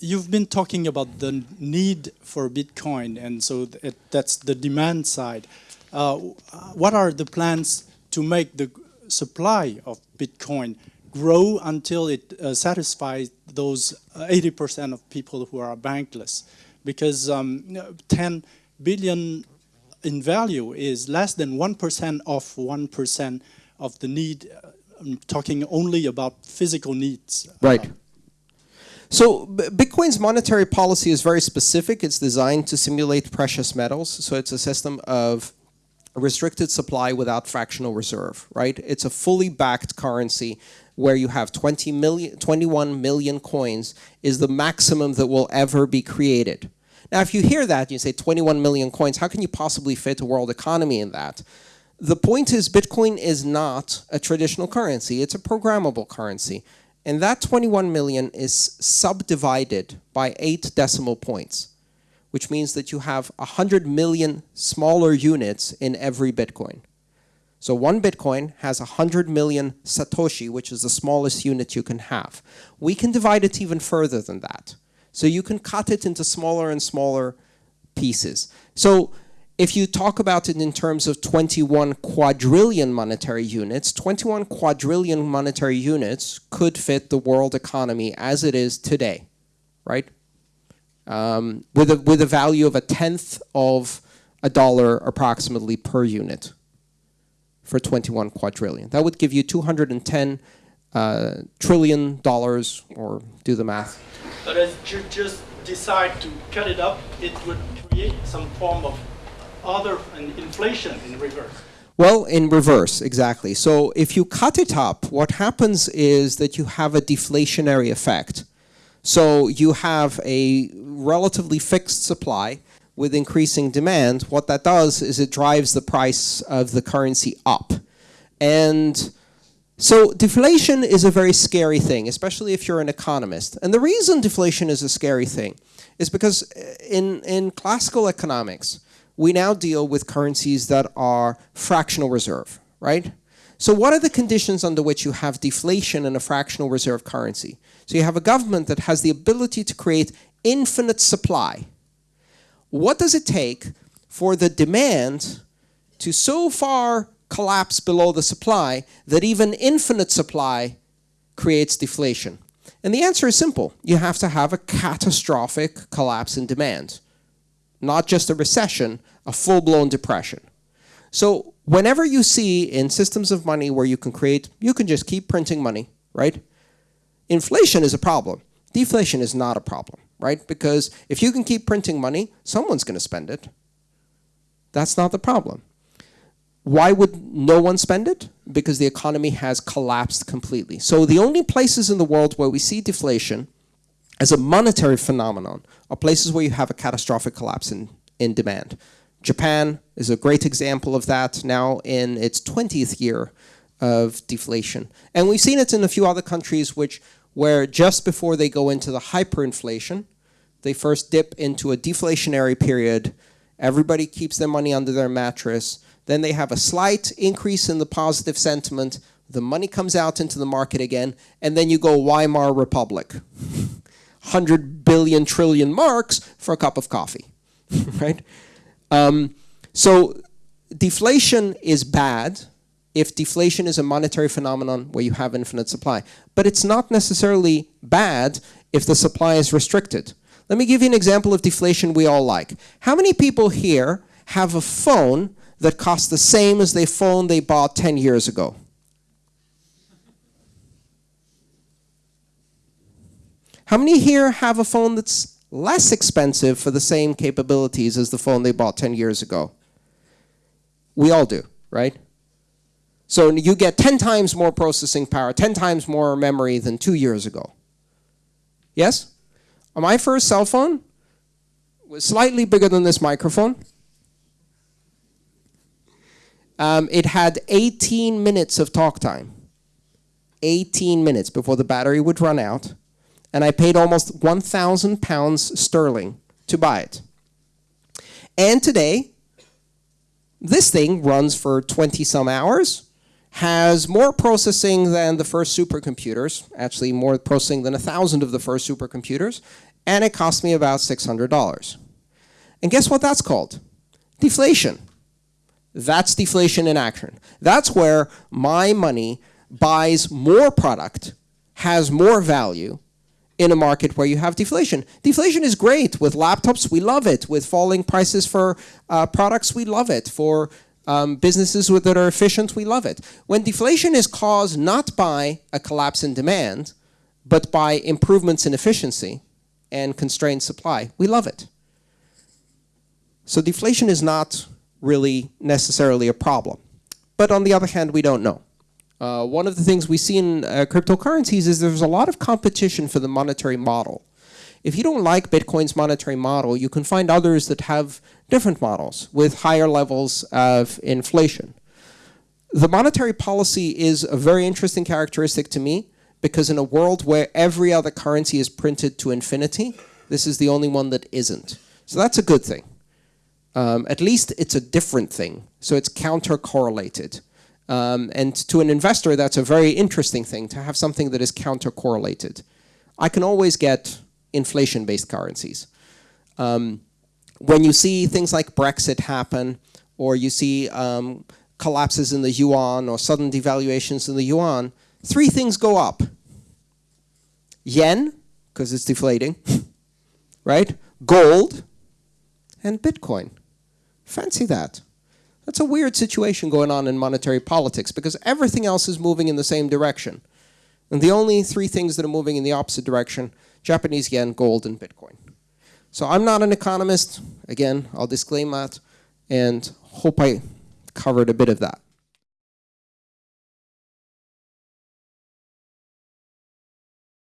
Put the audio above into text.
you've been talking about the need for Bitcoin, and so that's the demand side. Uh, what are the plans to make the supply of Bitcoin grow until it uh, satisfies those 80% of people who are bankless? Because um, 10 billion in value is less than 1% of 1% of the need. I'm talking only about physical needs. Right. So Bitcoin's monetary policy is very specific. It's designed to simulate precious metals. So it's a system of restricted supply without fractional reserve, right? It's a fully backed currency where you have 20 million, 21 million coins is the maximum that will ever be created. Now, if you hear that, you say 21 million coins, how can you possibly fit a world economy in that? The point is Bitcoin is not a traditional currency. It's a programmable currency. And that 21 million is subdivided by eight decimal points, which means that you have 100 million smaller units in every Bitcoin. So one Bitcoin has 100 million Satoshi, which is the smallest unit you can have. We can divide it even further than that. So you can cut it into smaller and smaller pieces. So if you talk about it in terms of 21 quadrillion monetary units, 21 quadrillion monetary units could fit the world economy as it is today, right? Um, with, a, with a value of a tenth of a dollar approximately per unit for 21 quadrillion. That would give you 210 uh, trillion dollars, or do the math. But as you just decide to cut it up, it would create some form of other inflation in reverse? Well, in reverse, exactly. So if you cut it up, what happens is that you have a deflationary effect. So you have a relatively fixed supply with increasing demand. What that does is it drives the price of the currency up. And so deflation is a very scary thing, especially if you're an economist. And the reason deflation is a scary thing is because in, in classical economics, we now deal with currencies that are fractional reserve, right? So what are the conditions under which you have deflation in a fractional reserve currency? So you have a government that has the ability to create infinite supply. What does it take for the demand to so far collapse below the supply that even infinite supply creates deflation? And the answer is simple. You have to have a catastrophic collapse in demand. Not just a recession, a full-blown depression. So whenever you see in systems of money where you can create, you can just keep printing money, right? Inflation is a problem. Deflation is not a problem, right? Because if you can keep printing money, someone's going to spend it. That's not the problem. Why would no one spend it? Because the economy has collapsed completely. So the only places in the world where we see deflation as a monetary phenomenon are places where you have a catastrophic collapse in, in demand. Japan is a great example of that now in its 20th year of deflation. And we've seen it in a few other countries which where just before they go into the hyperinflation, they first dip into a deflationary period, everybody keeps their money under their mattress, then they have a slight increase in the positive sentiment, the money comes out into the market again, and then you go Weimar Republic. 100 billion trillion marks for a cup of coffee, right? Um, so deflation is bad if deflation is a monetary phenomenon where you have infinite supply. But it's not necessarily bad if the supply is restricted. Let me give you an example of deflation we all like. How many people here have a phone that costs the same as the phone they bought 10 years ago? How many here have a phone that's less expensive for the same capabilities as the phone they bought 10 years ago. We all do, right? So you get 10 times more processing power, 10 times more memory than two years ago. Yes? My first cell phone was slightly bigger than this microphone. Um, it had 18 minutes of talk time. 18 minutes before the battery would run out and I paid almost 1,000 pounds sterling to buy it. And today, this thing runs for 20 some hours, has more processing than the first supercomputers, actually more processing than a thousand of the first supercomputers, and it cost me about $600. And guess what that's called? Deflation. That's deflation in action. That's where my money buys more product, has more value in a market where you have deflation. Deflation is great. With laptops, we love it. With falling prices for uh, products, we love it. For um, businesses that are efficient, we love it. When deflation is caused not by a collapse in demand, but by improvements in efficiency and constrained supply, we love it. So deflation is not really necessarily a problem. But on the other hand, we don't know. Uh, one of the things we see in uh, cryptocurrencies is there's a lot of competition for the monetary model. If you don't like Bitcoin's monetary model, you can find others that have different models with higher levels of inflation. The monetary policy is a very interesting characteristic to me because in a world where every other currency is printed to infinity, this is the only one that isn't. So that's a good thing. Um, at least it's a different thing, so it's counter-correlated. Um, and to an investor, that's a very interesting thing, to have something that is counter-correlated. I can always get inflation-based currencies. Um, when you see things like Brexit happen, or you see um, collapses in the yuan, or sudden devaluations in the yuan, three things go up. Yen, because it's deflating, right? Gold, and Bitcoin. Fancy that. That's a weird situation going on in monetary politics because everything else is moving in the same direction. And the only three things that are moving in the opposite direction, Japanese yen, gold, and Bitcoin. So I'm not an economist. Again, I'll disclaim that and hope I covered a bit of that.